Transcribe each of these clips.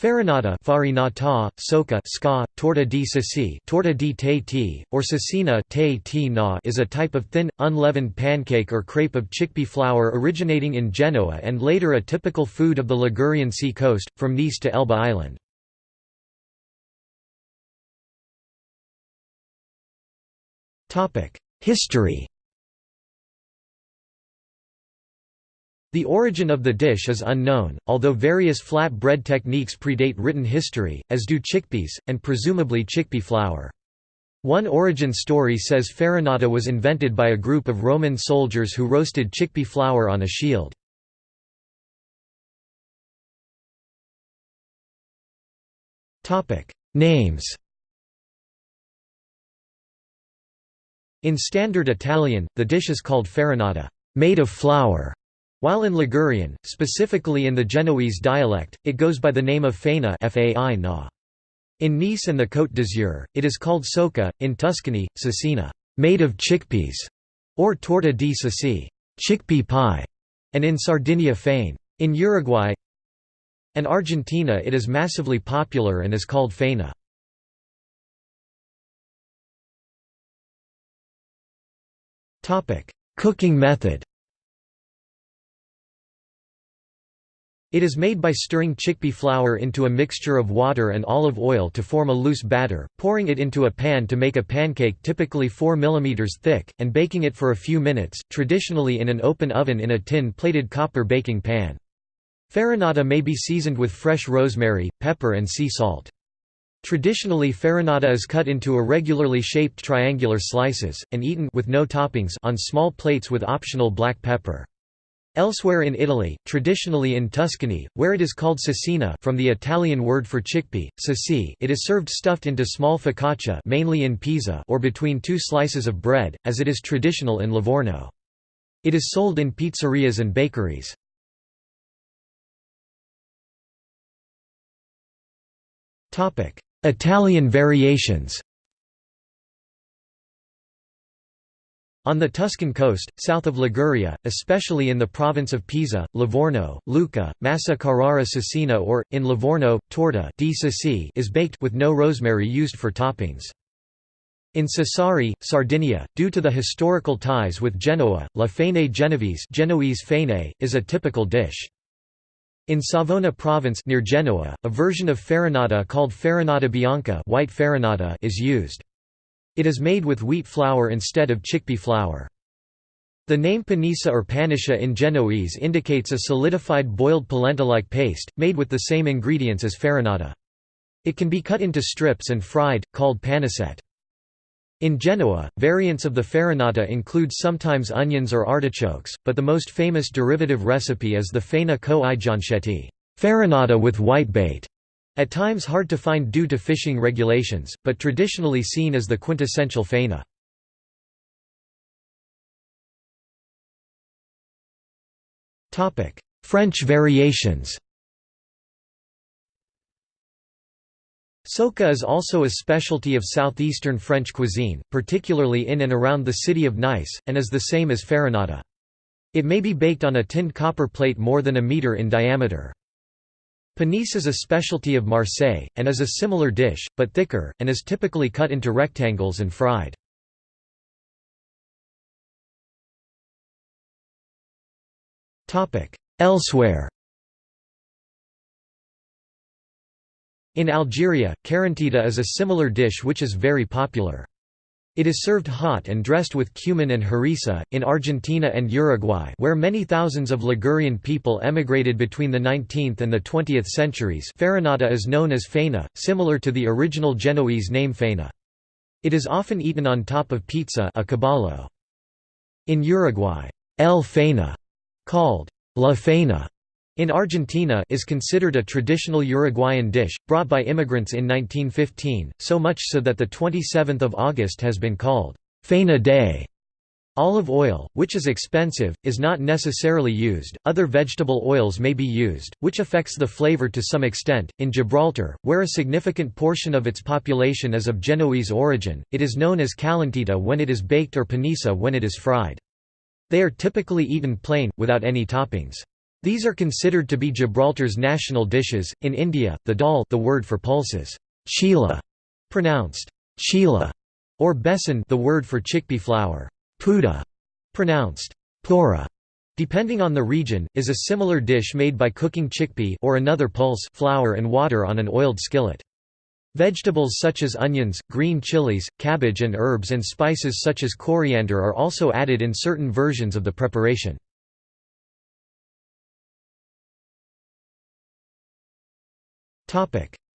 Farinata farinata, socca ska, torta di torta di te or cecina is a type of thin, unleavened pancake or crepe of chickpea flour originating in Genoa and later a typical food of the Ligurian sea coast, from Nice to Elba Island. History The origin of the dish is unknown, although various flat bread techniques predate written history, as do chickpeas, and presumably chickpea flour. One origin story says farinata was invented by a group of Roman soldiers who roasted chickpea flour on a shield. Names In Standard Italian, the dish is called farinata made of flour", while in Ligurian, specifically in the Genoese dialect, it goes by the name of faina In Nice and the Côte d'Azur, it is called socca, in Tuscany, cecina made of chickpeas", or torta di ceci chickpea pie", and in Sardinia fane. In Uruguay and Argentina it is massively popular and is called faina. Cooking method It is made by stirring chickpea flour into a mixture of water and olive oil to form a loose batter, pouring it into a pan to make a pancake typically 4 mm thick, and baking it for a few minutes, traditionally in an open oven in a tin-plated copper baking pan. Farinata may be seasoned with fresh rosemary, pepper and sea salt. Traditionally farinata is cut into irregularly shaped triangular slices, and eaten with no toppings on small plates with optional black pepper. Elsewhere in Italy, traditionally in Tuscany, where it is called cecina from the Italian word for chickpea, ceci, it is served stuffed into small focaccia mainly in Pisa or between two slices of bread, as it is traditional in Livorno. It is sold in pizzerias and bakeries. Italian variations On the Tuscan coast, south of Liguria, especially in the province of Pisa, Livorno, Lucca, Massa Carrara Cecina or, in Livorno, torta di is baked with no rosemary used for toppings. In Sassari, Sardinia, due to the historical ties with Genoa, la fene genovese Genoese fene, is a typical dish. In Savona province near Genoa, a version of farinata called farinata bianca white farinata is used. It is made with wheat flour instead of chickpea flour. The name panissa or panisha in Genoese indicates a solidified boiled polenta-like paste, made with the same ingredients as farinata. It can be cut into strips and fried, called panisette. In Genoa, variants of the farinata include sometimes onions or artichokes, but the most famous derivative recipe is the faina co i farinata with whitebait, at times hard to find due to fishing regulations, but traditionally seen as the quintessential faina. French variations Socca is also a specialty of southeastern French cuisine, particularly in and around the city of Nice, and is the same as farinata. It may be baked on a tinned copper plate more than a meter in diameter. Panisse is a specialty of Marseille, and is a similar dish, but thicker, and is typically cut into rectangles and fried. Elsewhere In Algeria, karantika is a similar dish which is very popular. It is served hot and dressed with cumin and harissa. In Argentina and Uruguay, where many thousands of Ligurian people emigrated between the 19th and the 20th centuries, farinata is known as faina, similar to the original Genoese name faina. It is often eaten on top of pizza, a caballo. In Uruguay, el faina, called la faina, in Argentina is considered a traditional Uruguayan dish, brought by immigrants in 1915, so much so that the 27th of August has been called Faina Day. Olive oil, which is expensive, is not necessarily used. Other vegetable oils may be used, which affects the flavor to some extent. In Gibraltar, where a significant portion of its population is of Genoese origin, it is known as calentita when it is baked or panissa when it is fried. They are typically eaten plain, without any toppings. These are considered to be Gibraltar's national dishes. In India, the dal, the word for pulses, chila, pronounced chila, or besan, the word for chickpea flour, puda, pronounced pura, depending on the region, is a similar dish made by cooking chickpea or another pulse flour and water on an oiled skillet. Vegetables such as onions, green chilies, cabbage and herbs and spices such as coriander are also added in certain versions of the preparation.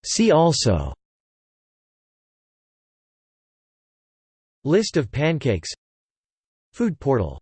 See also. List of pancakes. Food portal